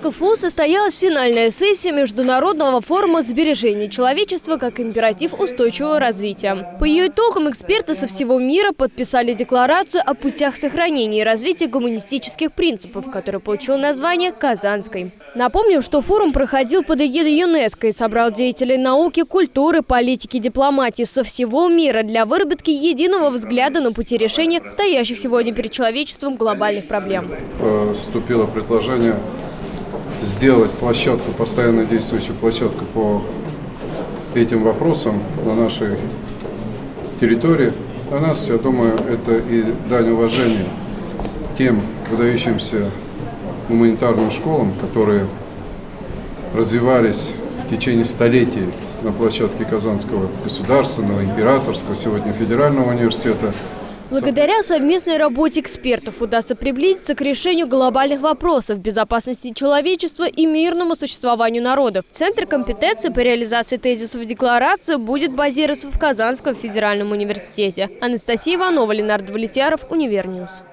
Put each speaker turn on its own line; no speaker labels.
КФУ состоялась финальная сессия Международного форума сбережения человечества как императив устойчивого развития. По ее итогам эксперты со всего мира подписали декларацию о путях сохранения и развития гуманистических принципов, которая получила название «Казанской». Напомним, что форум проходил под эгидой ЮНЕСКО и собрал деятелей науки, культуры, политики, дипломатии со всего мира для выработки единого взгляда на пути решения стоящих сегодня перед человечеством глобальных проблем.
Поступило предложение сделать площадку, постоянно действующую площадку по этим вопросам на нашей территории. Для нас, я думаю, это и дань уважения тем выдающимся гуманитарным школам, которые развивались в течение столетий на площадке Казанского государственного, императорского, сегодня федерального университета –
Благодаря совместной работе экспертов удастся приблизиться к решению глобальных вопросов безопасности человечества и мирному существованию народов. Центр компетенции по реализации тезисов декларации будет базироваться в Казанском федеральном университете. Анастасия Иванова, Ленар Давлетьяров, Univer News.